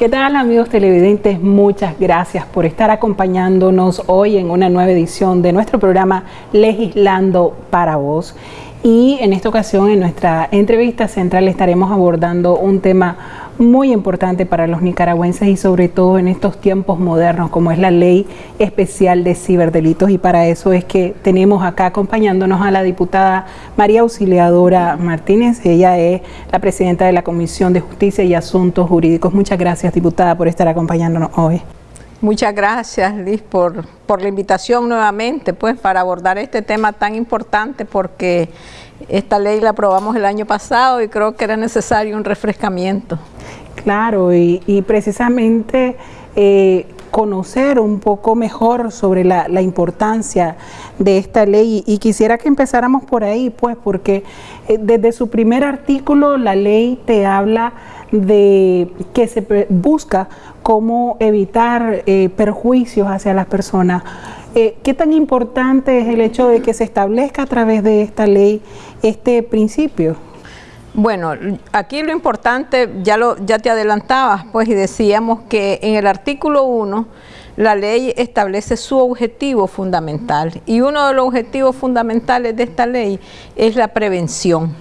¿Qué tal amigos televidentes? Muchas gracias por estar acompañándonos hoy en una nueva edición de nuestro programa Legislando para Vos. Y en esta ocasión, en nuestra entrevista central, estaremos abordando un tema muy importante para los nicaragüenses y sobre todo en estos tiempos modernos como es la ley especial de ciberdelitos y para eso es que tenemos acá acompañándonos a la diputada María Auxiliadora Martínez, ella es la presidenta de la Comisión de Justicia y Asuntos Jurídicos. Muchas gracias diputada por estar acompañándonos hoy. Muchas gracias Liz por, por la invitación nuevamente pues para abordar este tema tan importante porque esta ley la aprobamos el año pasado y creo que era necesario un refrescamiento. Claro, y, precisamente eh, conocer un poco mejor sobre la, importancia de esta ley y quisiera que empezáramos por ahí, pues, porque eh, desde su primer artículo la ley te habla de que se busca cómo evitar eh, perjuicios hacia las personas. ¿Qué tan importante es el hecho de que se establezca a través de esta ley este principio? Bueno, aquí lo importante, ya, lo, ya te adelantabas, pues, y decíamos que en el artículo 1 la ley establece su objetivo fundamental y uno de los objetivos fundamentales de esta ley es la prevención,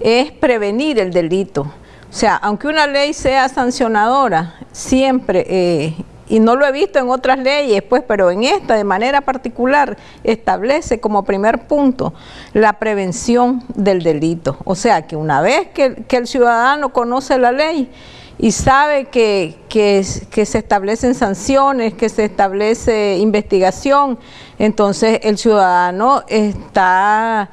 es prevenir el delito. O sea, aunque una ley sea sancionadora, siempre eh, y no lo he visto en otras leyes, pues, pero en esta de manera particular establece como primer punto la prevención del delito. O sea, que una vez que, el ciudadano conoce la ley y sabe que, se establecen sanciones, que se establece investigación, entonces el ciudadano está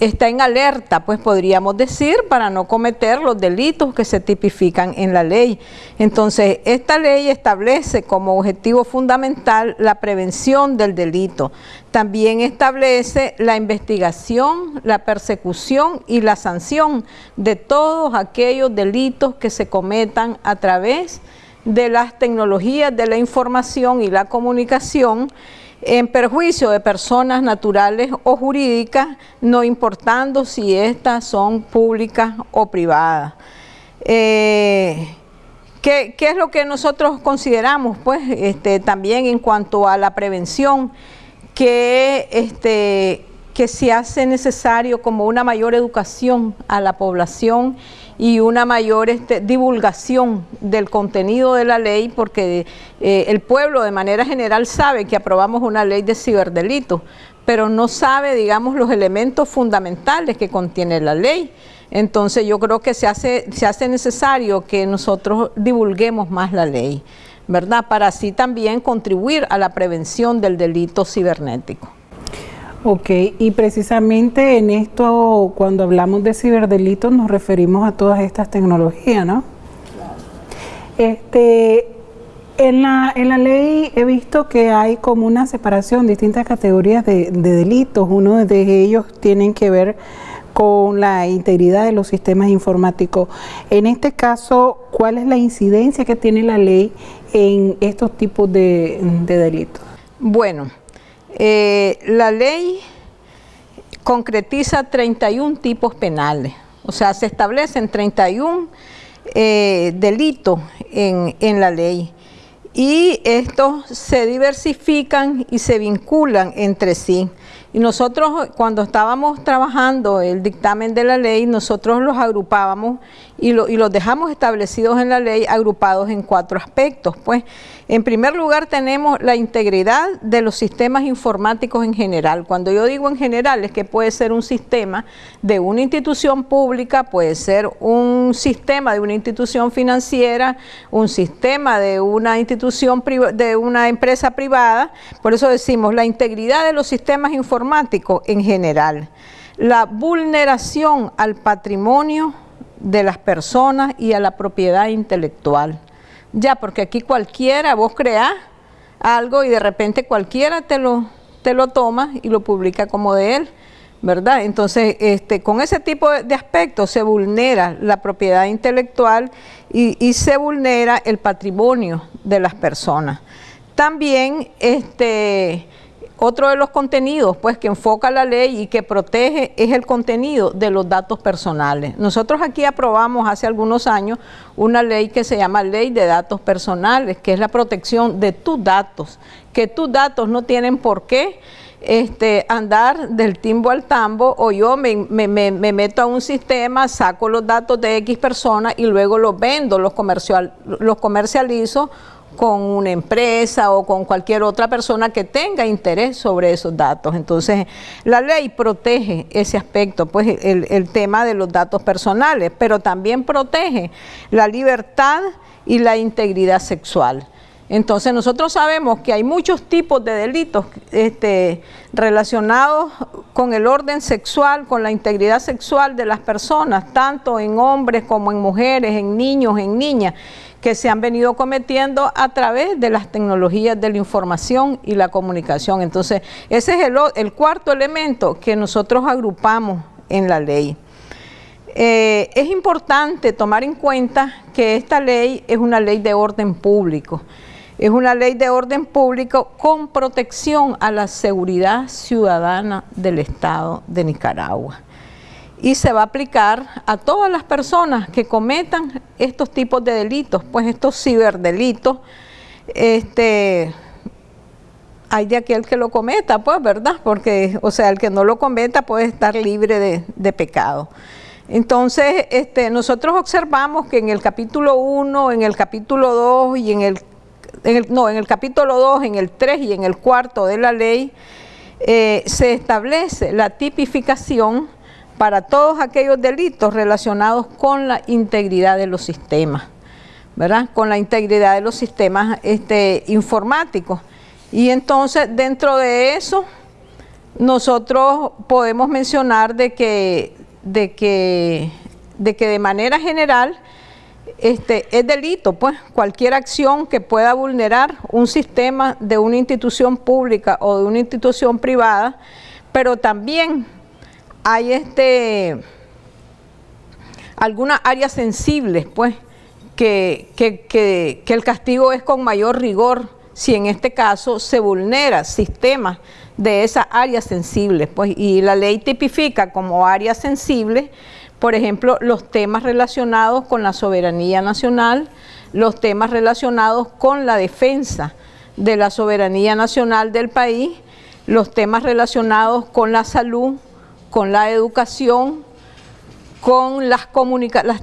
está en alerta, pues podríamos decir, para no cometer los delitos que se tipifican en la ley. Entonces, esta ley establece como objetivo fundamental la prevención del delito. También establece la investigación, la persecución y la sanción de todos aquellos delitos que se cometan a través de las tecnologías de la información y la comunicación en perjuicio de personas naturales o jurídicas, no importando si éstas son públicas o privadas. Eh, ¿qué, es lo que nosotros consideramos? Pues este, también en cuanto a la prevención, que, este, que se hace necesario como una mayor educación a la población y una mayor este, divulgación del contenido de la ley porque eh, el pueblo de manera general sabe que aprobamos una ley de ciberdelito, pero no sabe, digamos, los elementos fundamentales que contiene la ley. Entonces yo creo que se hace necesario que nosotros divulguemos más la ley, ¿verdad? Para así también contribuir a la prevención del delito cibernético. Ok, y precisamente en esto, cuando hablamos de ciberdelitos, nos referimos a todas estas tecnologías, ¿no? Este, en la, en la ley he visto que hay como una separación, distintas categorías de, delitos. Uno de ellos tienen que ver con la integridad de los sistemas informáticos. En este caso, ¿cuál es la incidencia que tiene la ley en estos tipos de, de delitos? Bueno, eh, la ley concretiza 31 tipos penales, o sea, se establecen 31 eh, delitos en, en la ley y estos se diversifican y se vinculan entre sí. Y nosotros cuando estábamos trabajando el dictamen de la ley, nosotros los agrupábamos y, los dejamos establecidos en la ley agrupados en cuatro aspectos. Pues, en primer lugar tenemos la integridad de los sistemas informáticos en general. Cuando yo digo en general es que puede ser un sistema de una institución pública, puede ser un sistema de una institución financiera, un sistema de una institución de una empresa privada. Por eso decimos la integridad de los sistemas informáticos en general. La vulneración al patrimonio de las personas y a la propiedad intelectual. Ya, porque aquí cualquiera, vos creás algo y de repente cualquiera te lo, te lo toma y lo publica como de él, ¿verdad? Entonces, este, con ese tipo de aspectos se vulnera la propiedad intelectual y, y, se vulnera el patrimonio de las personas. También este, otro de los contenidos pues que enfoca la ley y que protege es el contenido de los datos personales. Nosotros aquí aprobamos hace algunos años una ley que se llama Ley de Datos Personales, que es la protección de tus datos, que tus datos no tienen por qué este, andar del timbo al tambo o yo me, meto a un sistema, saco los datos de X personas y luego los vendo, los, comercial, los comercializo con una empresa o con cualquier otra persona que tenga interés sobre esos datos. Entonces, la ley protege ese aspecto, pues el, tema de los datos personales, pero también protege la libertad y la integridad sexual. Entonces nosotros sabemos que hay muchos tipos de delitos este, relacionados con el orden sexual, con la integridad sexual de las personas, tanto en hombres como en mujeres, en niños, en niñas, que se han venido cometiendo a través de las tecnologías de la información y la comunicación. Entonces ese es el, cuarto elemento que nosotros agrupamos en la ley. Eh, es importante tomar en cuenta que esta ley es una ley de orden público. Es una ley de orden público con protección a la seguridad ciudadana del Estado de Nicaragua. Y se va a aplicar a todas las personas que cometan estos tipos de delitos, pues estos ciberdelitos, este, hay de aquel que lo cometa, pues, ¿verdad? Porque, o sea, el que no lo cometa puede estar libre de, de pecado. Entonces, este, nosotros observamos que en el capítulo 1, en el capítulo 2 y en el no, en el capítulo 2, en el 3 y en el cuarto de la ley, eh, se establece la tipificación para todos aquellos delitos relacionados con la integridad de los sistemas, ¿verdad? Con la integridad de los sistemas este, informáticos. Y entonces, dentro de eso, nosotros podemos mencionar de que, de que, de, que de manera general este, es delito, pues, cualquier acción que pueda vulnerar un sistema de una institución pública o de una institución privada, pero también hay este, algunas áreas sensibles, pues, que, que, el castigo es con mayor rigor si en este caso se vulnera sistemas de esas áreas sensibles, pues, y la ley tipifica como áreas sensibles por ejemplo, los temas relacionados con la soberanía nacional, los temas relacionados con la defensa de la soberanía nacional del país, los temas relacionados con la salud, con la educación, con las,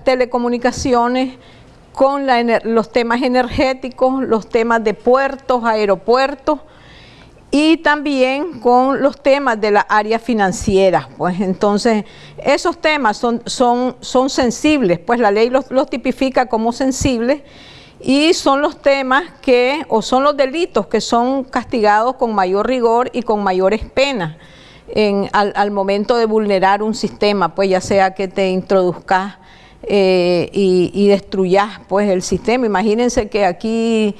telecomunicaciones, con los temas energéticos, los temas de puertos, aeropuertos, y también con los temas de la área financiera. Pues entonces, esos temas son, son, son sensibles, pues la ley los, tipifica como sensibles y son los temas que, o son los delitos que son castigados con mayor rigor y con mayores penas al, momento de vulnerar un sistema, pues ya sea que te introduzcas eh, y, y destruyas pues el sistema. Imagínense que aquí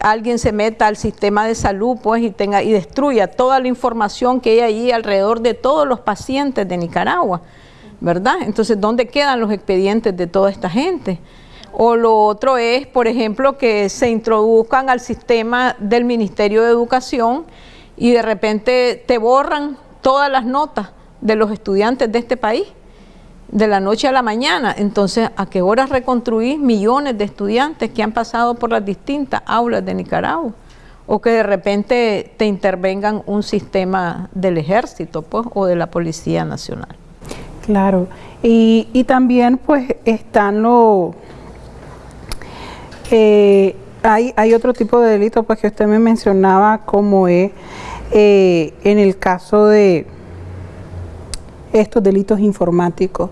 alguien se meta al sistema de salud pues y tenga y destruya toda la información que hay ahí alrededor de todos los pacientes de Nicaragua, ¿verdad? Entonces, ¿dónde quedan los expedientes de toda esta gente? O lo otro es, por ejemplo, que se introduzcan al sistema del Ministerio de Educación y de repente te borran todas las notas de los estudiantes de este país de la noche a la mañana. Entonces, ¿a qué horas reconstruir millones de estudiantes que han pasado por las distintas aulas de Nicaragua? O que de repente te intervengan un sistema del ejército pues, o de la Policía Nacional. Claro, y, también pues están los... Eh, hay, hay otro tipo de delito pues que usted me mencionaba como es en el caso de estos delitos informáticos.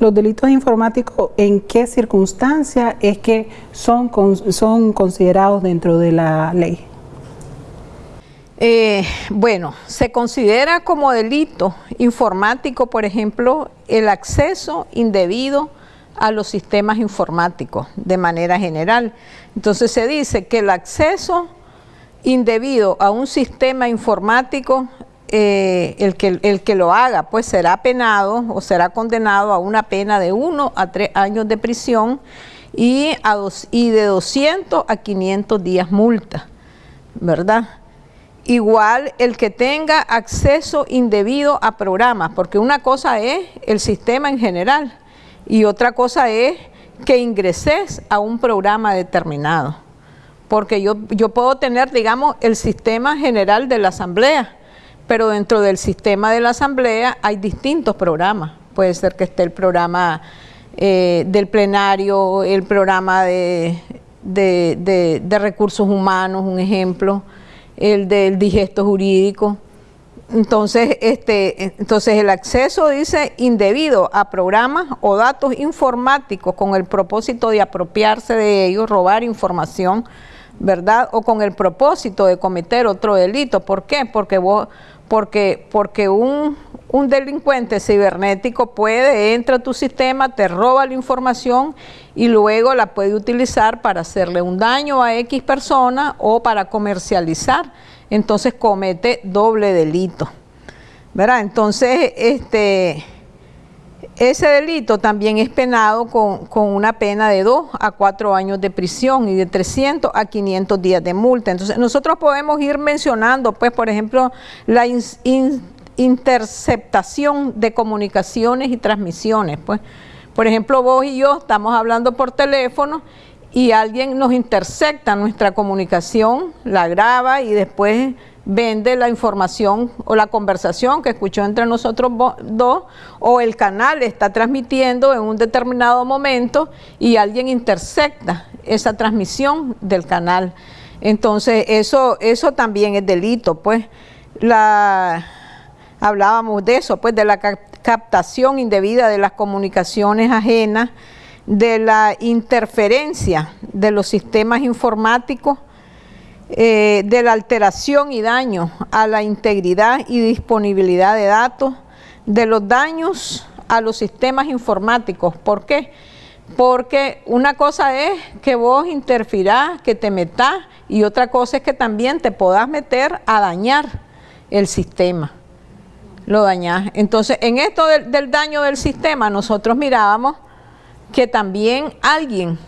Los delitos informáticos, ¿en qué circunstancia es que son, son considerados dentro de la ley? Eh, bueno, se considera como delito informático, por ejemplo, el acceso indebido a los sistemas informáticos de manera general. Entonces se dice que el acceso indebido a un sistema informático eh, el, que, el que lo haga pues será penado o será condenado a una pena de 1 a 3 años de prisión y, a dos, y de 200 a 500 días multa, ¿verdad? igual el que tenga acceso indebido a programas, porque una cosa es el sistema en general y otra cosa es que ingreses a un programa determinado. Porque yo, yo puedo tener, digamos, el sistema general de la asamblea, pero dentro del sistema de la asamblea hay distintos programas. Puede ser que esté el programa eh, del plenario, el programa de, de recursos humanos, un ejemplo, el del digesto jurídico. Entonces, este, entonces el acceso dice indebido a programas o datos informáticos con el propósito de apropiarse de ellos, robar información, ¿verdad? O con el propósito de cometer otro delito. ¿Por qué? Porque vos, porque, porque un, un delincuente cibernético puede, entra a tu sistema, te roba la información y luego la puede utilizar para hacerle un daño a X persona o para comercializar. Entonces comete doble delito. ¿Verdad? Entonces, este, ese delito también es penado con, una pena de 2 a 4 años de prisión y de 300 a 500 días de multa. Entonces, nosotros podemos ir mencionando, pues, por ejemplo, la interceptación de comunicaciones y transmisiones. Pues, por ejemplo, vos y yo estamos hablando por teléfono y alguien nos intercepta nuestra comunicación, la graba y después vende la información o la conversación que escuchó entre nosotros dos o el canal está transmitiendo en un determinado momento y alguien intercepta esa transmisión del canal. Entonces eso, eso también es delito, pues hablábamos de eso, pues de la captación indebida de las comunicaciones ajenas, de la interferencia de los sistemas informáticos, eh, de la alteración y daño a la integridad y disponibilidad de datos, de los daños a los sistemas informáticos. ¿Por qué? Porque una cosa es que vos interfirás, que te metas, y otra cosa es que también te podás meter a dañar el sistema lo dañas. Entonces, en esto del, daño del sistema, nosotros mirábamos que también alguien,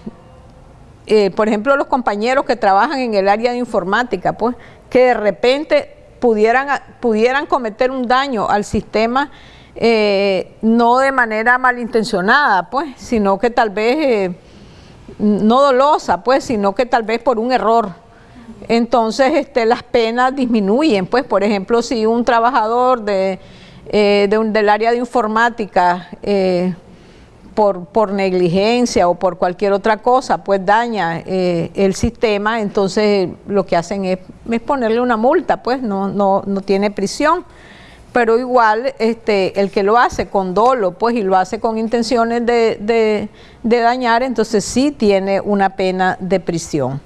eh, por ejemplo, los compañeros que trabajan en el área de informática, pues, que de repente pudieran, pudieran cometer un daño al sistema, eh, no de manera malintencionada, pues, sino que tal vez, eh, no dolosa, pues, sino que tal vez por un error entonces este, las penas disminuyen. Pues, por ejemplo, si un trabajador de, del área de informática eh, por, negligencia o por cualquier otra cosa, pues daña eh, el sistema, entonces lo que hacen es, ponerle una multa, pues no, no, no tiene prisión pero igual este, el que lo hace con dolo, pues, y lo hace con intenciones de, de dañar, entonces sí tiene una pena de prisión.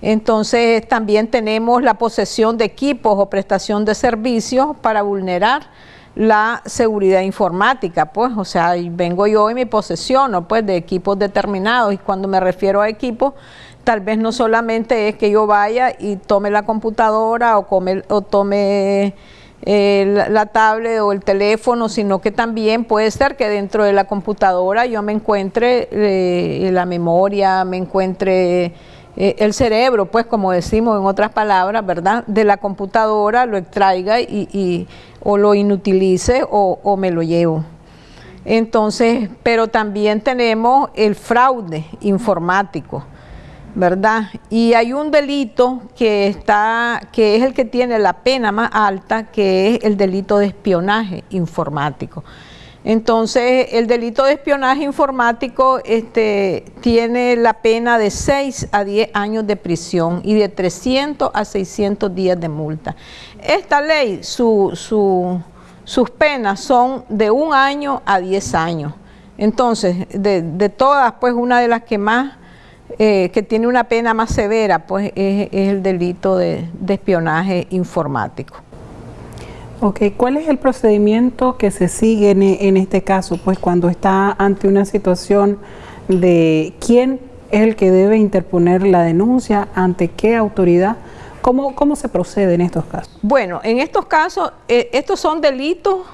Entonces también tenemos la posesión de equipos o prestación de servicios para vulnerar la seguridad informática, pues, o sea, vengo yo y me posesiono, pues, de equipos determinados, y cuando me refiero a equipos, tal vez no solamente es que yo vaya y tome la computadora o, tome eh, la, tablet o el teléfono, sino que también puede ser que dentro de la computadora yo me encuentre eh, la memoria, me encuentre eh, el cerebro, pues como decimos en otras palabras, ¿verdad? De la computadora lo extraiga y, o lo inutilice o, me lo llevo. Entonces, pero también tenemos el fraude informático, ¿verdad? Y hay un delito que está, que es el que tiene la pena más alta, que es el delito de espionaje informático. Entonces, el delito de espionaje informático este, tiene la pena de 6 a 10 años de prisión y de 300 a 600 días de multa. Esta ley, sus penas son de un año a 10 años. Entonces, de, todas, pues una de las que más, eh, que tiene una pena más severa, pues es, el delito de espionaje informático. Ok, ¿cuál es el procedimiento que se sigue en, este caso? Pues cuando está ante una situación de quién es el que debe interponer la denuncia, ante qué autoridad, ¿cómo, cómo se procede en estos casos? Bueno, en estos casos, eh, estos son delitos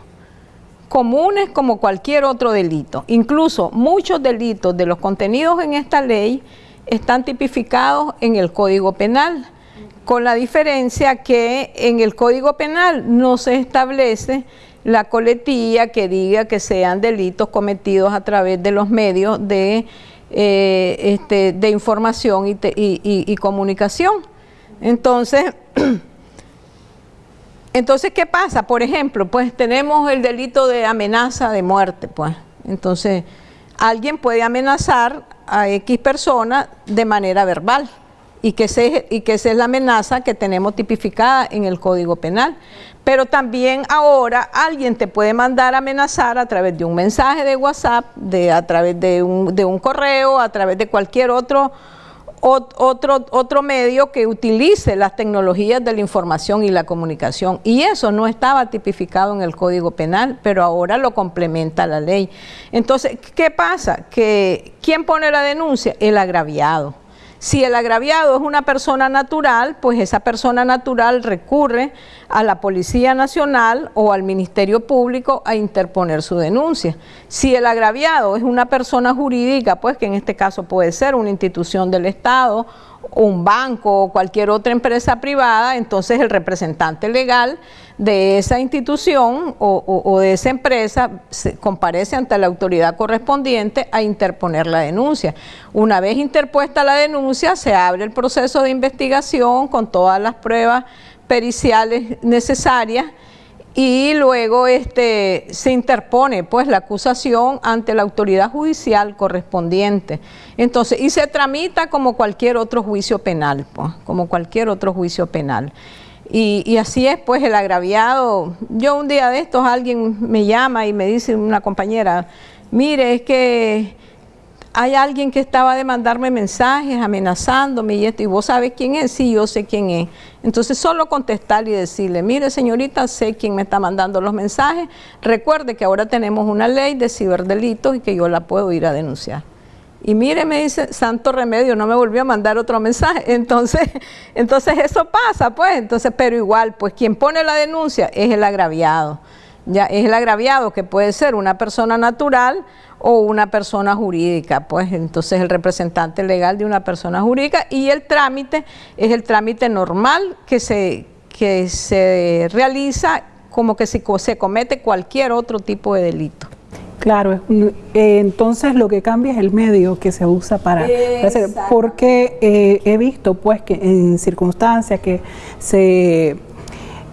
comunes como cualquier otro delito. Incluso muchos delitos de los contenidos en esta ley están tipificados en el Código Penal con la diferencia que en el Código Penal no se establece la coletilla que diga que sean delitos cometidos a través de los medios de, eh, este, de información y, y comunicación. Entonces, entonces, ¿qué pasa? Por ejemplo, pues tenemos el delito de amenaza de muerte, pues. Entonces, alguien puede amenazar a X persona de manera verbal y que, y que esa es la amenaza que tenemos tipificada en el Código Penal. Pero también ahora alguien te puede mandar amenazar a través de un mensaje de WhatsApp, de, a través de un, de un correo, a través de cualquier otro, otro, otro medio que utilice las tecnologías de la información y la comunicación. Y eso no estaba tipificado en el Código Penal, pero ahora lo complementa la ley. Entonces, ¿qué pasa? Que ¿quién pone la denuncia? El agraviado. Si el agraviado es una persona natural, pues esa persona natural recurre a la Policía Nacional o al Ministerio Público a interponer su denuncia. Si el agraviado es una persona jurídica, pues que en este caso puede ser una institución del Estado un banco o cualquier otra empresa privada, entonces el representante legal de esa institución o, de esa empresa se comparece ante la autoridad correspondiente a interponer la denuncia. Una vez interpuesta la denuncia, se abre el proceso de investigación con todas las pruebas periciales necesarias y luego este, se interpone pues la acusación ante la autoridad judicial correspondiente. Entonces, y se tramita como cualquier otro juicio penal, pues, como cualquier otro juicio penal. Y, y, así es, pues, el agraviado. Yo un día de estos alguien me llama y me dice una compañera, mire, es que hay alguien que estaba de mandarme mensajes amenazándome y esto, y vos sabes quién es, sí, yo sé quién es. Entonces solo contestar y decirle, mire señorita, sé quién me está mandando los mensajes, recuerde que ahora tenemos una ley de ciberdelitos y que yo la puedo ir a denunciar. Y mire, me dice, santo remedio, no me volvió a mandar otro mensaje. Entonces, entonces eso pasa, pues, entonces, pero igual, pues quien pone la denuncia es el agraviado. Ya es el agraviado que puede ser una persona natural o una persona jurídica, pues entonces el representante legal de una persona jurídica y el trámite es el trámite normal que se, que se realiza como que se, se comete cualquier otro tipo de delito. Claro, eh, entonces lo que cambia es el medio que se usa para, hacer, porque eh, he visto pues que en circunstancias que se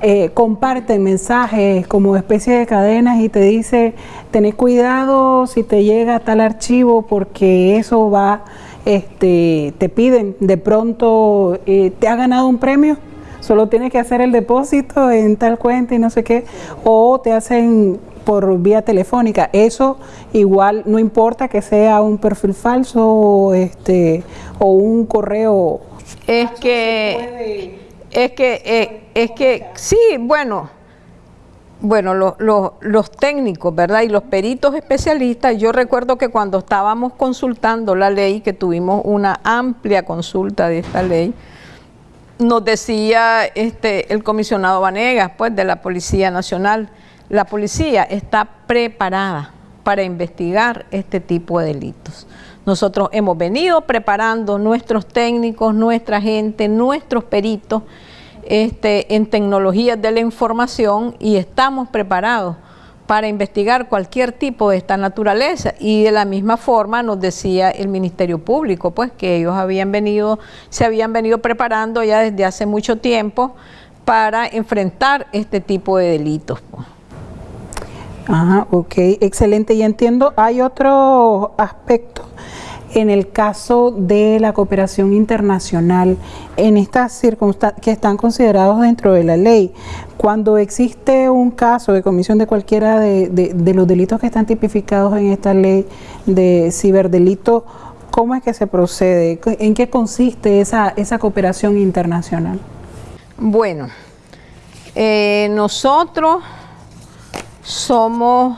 eh, comparten mensajes como especie de cadenas y te dice, tenés cuidado si te llega tal archivo porque eso va, este, te piden de pronto, eh, te ha ganado un premio, solo tienes que hacer el depósito en tal cuenta y no sé qué, o te hacen por vía telefónica. Eso igual no importa que sea un perfil falso o, este, o un correo. Es que es que, eh, es que sí, bueno, bueno, los técnicos, ¿verdad? Y los peritos especialistas, yo recuerdo que cuando estábamos consultando la ley, que tuvimos una amplia consulta de esta ley, nos decía este, el comisionado Vanegas, pues, de la Policía Nacional, la policía está preparada para investigar este tipo de delitos. Nosotros hemos venido preparando nuestros técnicos, nuestra gente, nuestros peritos este, en tecnologías de la información y estamos preparados para investigar cualquier tipo de esta naturaleza y de la misma forma nos decía el Ministerio Público, pues que ellos habían venido, se habían venido preparando ya desde hace mucho tiempo para enfrentar este tipo de delitos. Ajá, ok, excelente. Y entiendo, hay otro aspecto en el caso de la cooperación internacional, en estas circunstancias que están considerados dentro de la ley. Cuando existe un caso de comisión de cualquiera de, los delitos que están tipificados en esta ley de ciberdelito, ¿cómo es que se procede? ¿En qué consiste esa, esa cooperación internacional? Bueno, eh, nosotros somos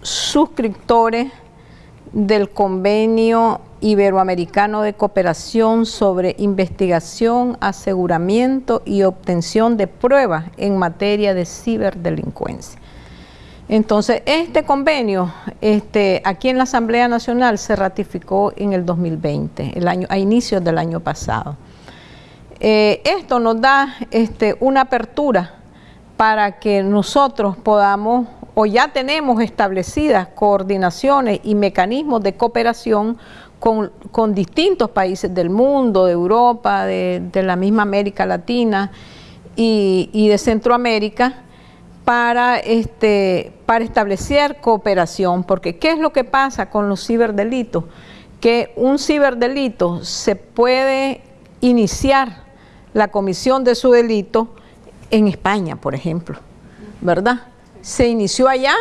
suscriptores del Convenio Iberoamericano de Cooperación sobre Investigación, Aseguramiento y Obtención de Pruebas en materia de ciberdelincuencia. Entonces, este convenio este, aquí en la Asamblea Nacional se ratificó en el 2020, el año, a inicios del año pasado. Eh, esto nos da este, una apertura para que nosotros podamos o ya tenemos establecidas coordinaciones y mecanismos de cooperación con, distintos países del mundo, de Europa, de, la misma América Latina y, de Centroamérica, para, este, para establecer cooperación, porque ¿qué es lo que pasa con los ciberdelitos? Que un ciberdelito se puede iniciar la comisión de su delito en España, por ejemplo, ¿verdad? Se inició allá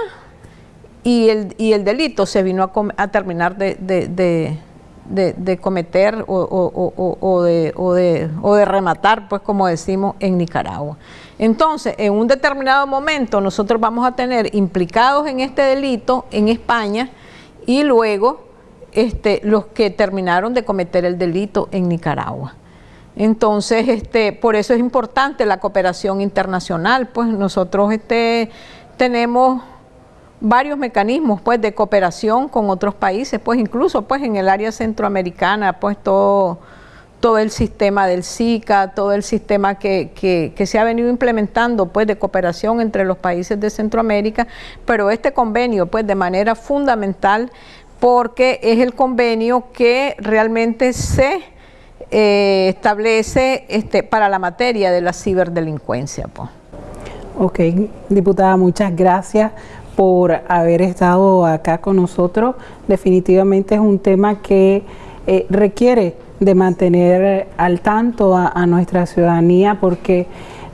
y el, delito se vino a, terminar de, de, cometer o, de, o, de, rematar, pues como decimos, en Nicaragua. Entonces, en un determinado momento nosotros vamos a tener implicados en este delito en España y luego este, los que terminaron de cometer el delito en Nicaragua. Entonces, este, por eso es importante la cooperación internacional, pues nosotros este, tenemos varios mecanismos pues de cooperación con otros países, pues incluso pues en el área centroamericana, pues todo, todo el sistema del SICA, todo el sistema que, que, se ha venido implementando pues de cooperación entre los países de Centroamérica, pero este convenio pues de manera fundamental porque es el convenio que realmente se eh, establece este, para la materia de la ciberdelincuencia. Pues. Ok, diputada, muchas gracias por haber estado acá con nosotros. Definitivamente es un tema que eh, requiere de mantener al tanto a, nuestra ciudadanía porque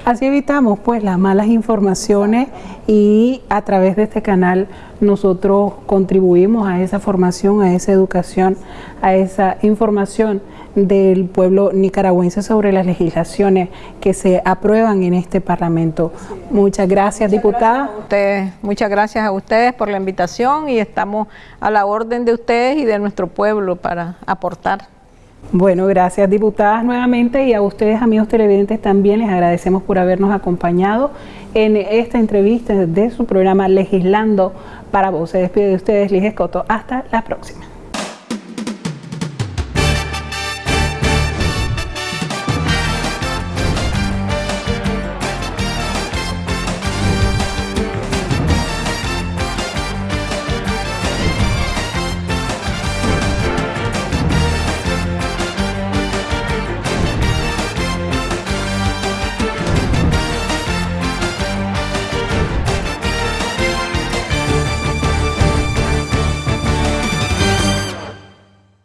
así evitamos pues las malas informaciones y a través de este canal nosotros contribuimos a esa formación, a esa educación, a esa información del pueblo nicaragüense sobre las legislaciones que se aprueban en este Parlamento. Muchas gracias, diputada. muchas gracias a ustedes por la invitación y estamos a la orden de ustedes y de nuestro pueblo para aportar. Bueno, gracias diputadas nuevamente y a ustedes amigos televidentes también les agradecemos por habernos acompañado en esta entrevista de su programa Legislando para Vos. Se despide de ustedes Liz Escoto. Hasta la próxima.